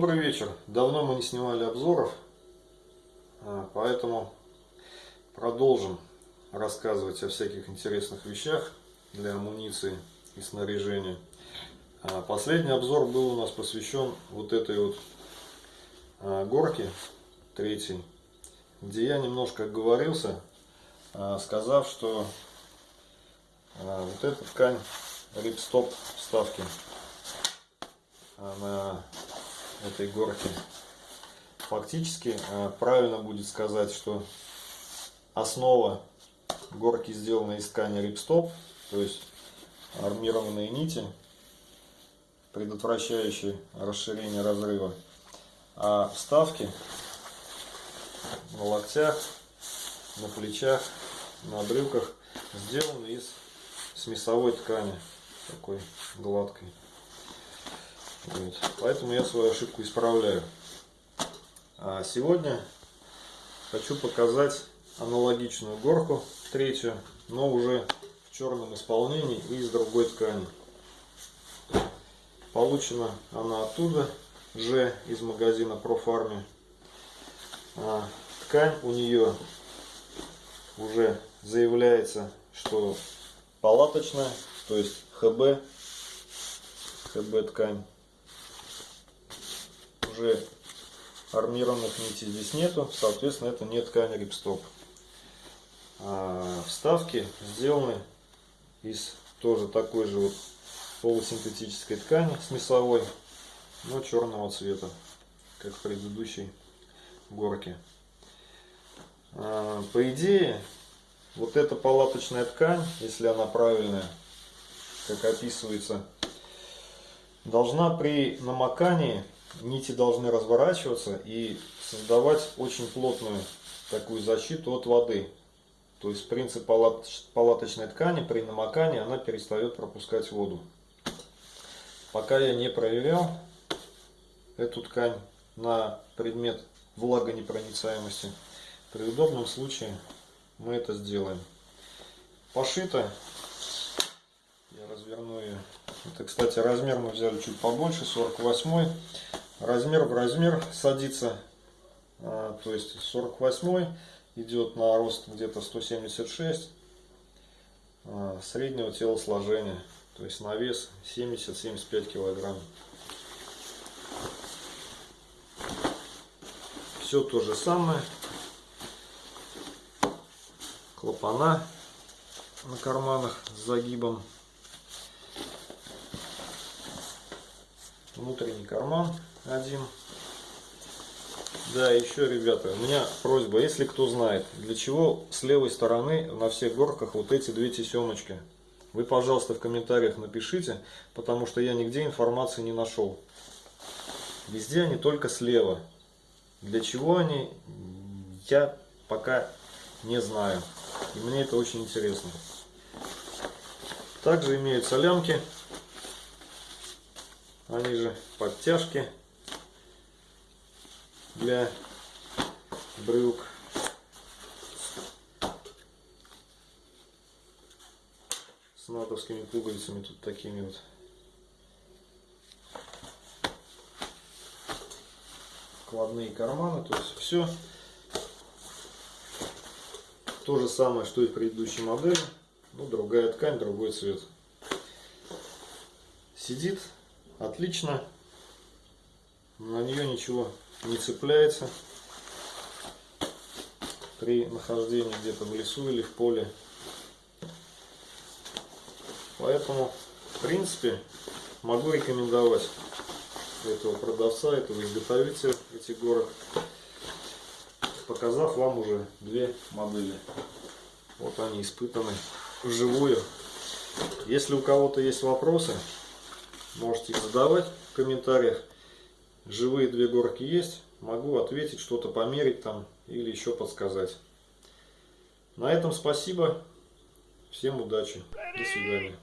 Добрый вечер. Давно мы не снимали обзоров, а, поэтому продолжим рассказывать о всяких интересных вещах для амуниции и снаряжения. А, последний обзор был у нас посвящен вот этой вот а, горке третьей, где я немножко оговорился, сказав, что вот эта ткань рипстоп вставки на этой горки. Фактически э, правильно будет сказать, что основа горки сделана из ткани рипстоп, то есть армированные нити, предотвращающие расширение разрыва. А вставки на локтях, на плечах, на брюках сделаны из смесовой ткани, такой гладкой. Вот. Поэтому я свою ошибку исправляю. А сегодня хочу показать аналогичную горку, третью, но уже в черном исполнении и из другой ткани. Получена она оттуда же из магазина Профарме. А, ткань у нее уже заявляется, что палаточная, то есть ХБ, ХБ ткань уже армированных нитей здесь нету, соответственно это не ткань рипстоп. А вставки сделаны из тоже такой же вот полусинтетической ткани смесовой, но черного цвета, как в предыдущей горке. А, по идее, вот эта палаточная ткань, если она правильная, как описывается, должна при намокании нити должны разворачиваться и создавать очень плотную такую защиту от воды. То есть принцип палаточной ткани при намокании она перестает пропускать воду. Пока я не проверял эту ткань на предмет влагонепроницаемости, при удобном случае мы это сделаем. Пошито, я разверну ее. Это, кстати, размер мы взяли чуть побольше, 48 размер в размер садится, а, то есть 48 идет на рост где-то 176 а, среднего телосложения, то есть на вес 70-75 килограмм. Все то же самое. Клапана на карманах с загибом. Внутренний карман один. Да, еще, ребята, у меня просьба, если кто знает, для чего с левой стороны на всех горках вот эти две тесемочки. Вы, пожалуйста, в комментариях напишите, потому что я нигде информации не нашел. Везде они только слева. Для чего они, я пока не знаю. И мне это очень интересно. Также имеются лямки. Они же подтяжки для брюк. С натовскими пуговицами тут такими вот. Кладные карманы, то есть все то же самое, что и в предыдущей модели. Ну, другая ткань, другой цвет. Сидит отлично. На нее ничего не цепляется при нахождении где-то в лесу или в поле. Поэтому, в принципе, могу рекомендовать этого продавца, этого изготовителя этих горок, показав вам уже две модели. Вот они испытаны вживую. Если у кого-то есть вопросы, можете их задавать в комментариях живые две горки есть, могу ответить, что-то померить там или еще подсказать. На этом спасибо. Всем удачи. До свидания.